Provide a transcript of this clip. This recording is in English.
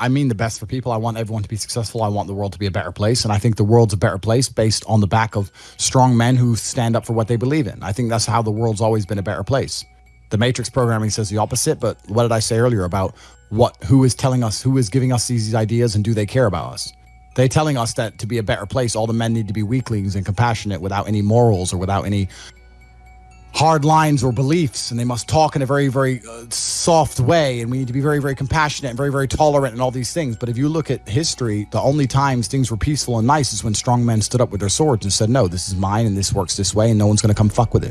I mean the best for people. I want everyone to be successful. I want the world to be a better place. And I think the world's a better place based on the back of strong men who stand up for what they believe in. I think that's how the world's always been a better place. The matrix programming says the opposite, but what did I say earlier about what who is telling us, who is giving us these ideas and do they care about us? They're telling us that to be a better place, all the men need to be weaklings and compassionate without any morals or without any hard lines or beliefs, and they must talk in a very, very uh, soft way, and we need to be very, very compassionate and very, very tolerant and all these things. But if you look at history, the only times things were peaceful and nice is when strong men stood up with their swords and said, No, this is mine and this works this way, and no one's going to come fuck with it.